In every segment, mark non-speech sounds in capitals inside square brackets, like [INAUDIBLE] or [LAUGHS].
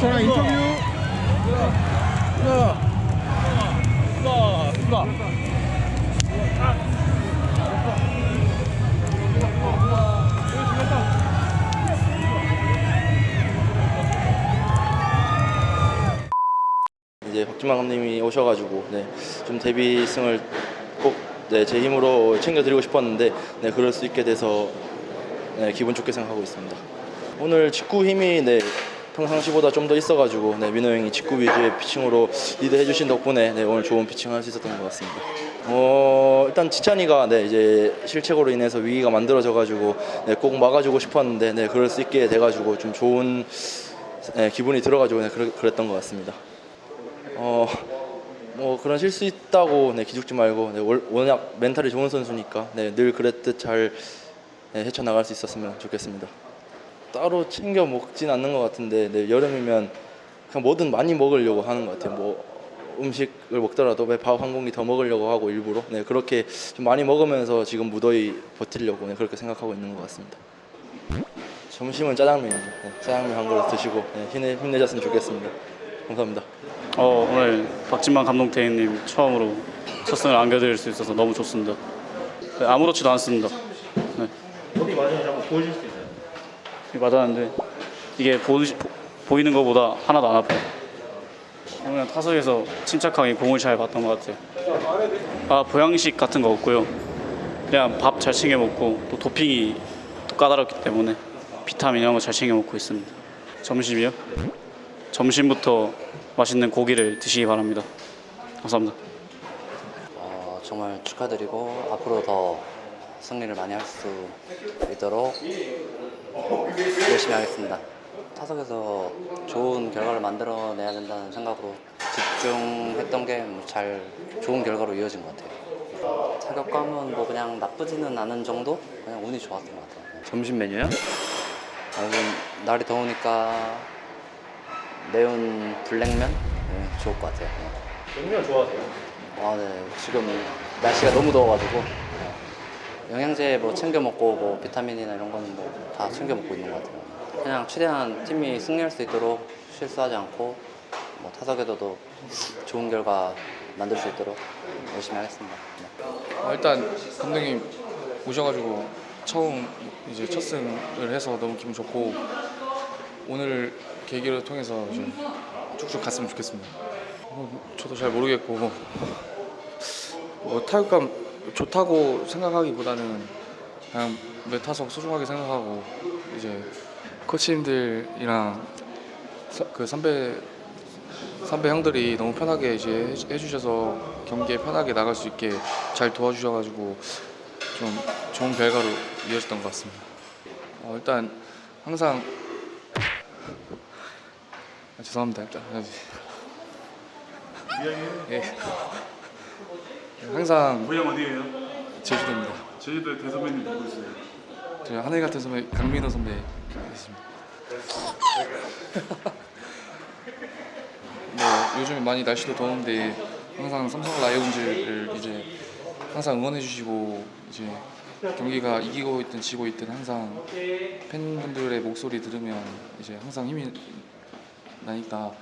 저랑 인터뷰 수다 수다 이제 박준만 감독님이 오셔가지고 네, 좀 데뷔승을 꼭제 네, 힘으로 챙겨드리고 싶었는데 네, 그럴 수 있게 돼서 네, 기분 좋게 생각하고 있습니다. 오늘 직구 힘이 네, 평상시보다 좀 더 있어가지고 네, 민호 형이 직구 위주의 피칭으로 리드해 주신 덕분에 네, 오늘 좋은 피칭을 할수 있었던 것 같습니다. 어, 일단 지찬이가 네, 이제 실책으로 인해서 위기가 만들어져가지고 네, 꼭 막아주고 싶었는데 네, 그럴 수 있게 돼가지고 좀 좋은 네, 기분이 들어가지고 네, 그랬, 그랬던 것 같습니다. 어, 뭐 그런 실수 있다고 네, 기죽지 말고 네, 월- 워낙 멘탈이 좋은 선수니까 네, 늘 그랬듯 잘 네, 헤쳐나갈 수 있었으면 좋겠습니다. 따로 챙겨 먹진 않는 것 같은데 네, 여름이면 그냥 뭐든 많이 먹으려고 하는 것 같아요. 뭐 음식을 먹더라도 밥 한 공기 더 먹으려고 하고 일부러 네, 그렇게 좀 많이 먹으면서 지금 무더위 버티려고 네, 그렇게 생각하고 있는 것 같습니다. 점심은 짜장면이죠. 네, 짜장면 한 그릇 드시고 네, 힘내, 힘내셨으면 좋겠습니다. 감사합니다. 어, 오늘 박진만 감독 대행님 처음으로 첫 승을 안겨드릴 수 있어서 너무 좋습니다. 네, 아무렇지도 않습니다. 네. 어디 맞은지 한번 보여줄 수 있나요? 맞았는데 이게 보, 보이는 것보다 하나도 안 아파요. 그냥 타석에서 침착하게 공을 잘 봤던 것 같아요. 아 보양식 같은 거 없고요. 그냥 밥 잘 챙겨 먹고 또 도핑이 또 까다롭기 때문에 비타민 이런 거 잘 챙겨 먹고 있습니다. 점심이요? 점심부터 맛있는 고기를 드시기 바랍니다. 감사합니다. 어, 정말 축하드리고 앞으로 더 승리를 많이 할 수 있도록 열심히 하겠습니다. 타석에서 좋은 결과를 만들어내야 된다는 생각으로 집중했던 게 잘 좋은 결과로 이어진 것 같아요. 타격감은 뭐 그냥 나쁘지는 않은 정도? 그냥 운이 좋았던 것 같아요. 점심 메뉴요? 아, 요즘 날이 더우니까 매운 블랙면? 네, 좋을 것 같아요. 네. 냉면 좋아하세요? 아, 네. 지금 날씨가 너무 더워가지고 영양제 뭐 챙겨 먹고 뭐 비타민이나 이런 거는 뭐 다 챙겨 먹고 있는 것 같아요. 그냥 최대한 팀이 승리할 수 있도록 실수하지 않고 뭐 타석에서도 좋은 결과 만들 수 있도록 열심히 하겠습니다. 네. 아, 일단 감독님 오셔가지고 처음 이제 첫 승을 해서 너무 기분 좋고 오늘 계기를 통해서 이제 쭉쭉 갔으면 좋겠습니다. 뭐, 저도 잘 모르겠고 뭐 타격감 좋다고 생각하기보다는 그냥 매 타석 소중하게 생각하고 이제 코치님들이랑 서- 그 선배 선배 형들이 너무 편하게 이제 해- 해주셔서 경기에 편하게 나갈 수 있게 잘 도와주셔가지고 좀 좋은 결과로 이어졌던 것 같습니다. 어, 일단 항상 아, 죄송합니다. 일단 예. 항상 고향 어디예요? 제주도입니다. 제주도에 대선배님 누구 있어요? 저 하늘 같은 선배 강민호 선배 있습니다. 뭐 [LAUGHS] 요즘 많이 날씨도 더운데 항상 삼성 라이온즈를 이제 항상 응원해 주시고 이제 경기가 이기고 있든 지고 있든 항상 팬분들의 목소리 들으면 이제 항상 힘이 나니까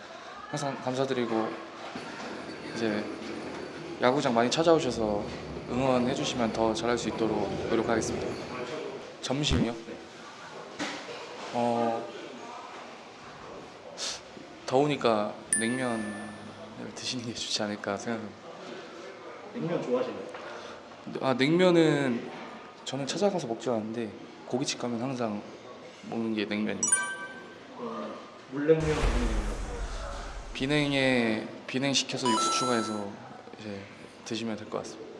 항상 감사드리고 이제 야구장 많이 찾아오셔서 응원해 주시면 더 잘할 수 있도록 노력하겠습니다. 점심이요? 어 더우니까 냉면을 드시는 게 좋지 않을까 생각합니다. 냉면 좋아하시나요? 아 냉면은 저는 찾아가서 먹지 않는데 고깃집 가면 항상 먹는 게 냉면입니다. 물냉면, 비냉면. 비냉에 비냉 시켜서 육수 추가해서 이제 드시면 될 것 같습니다.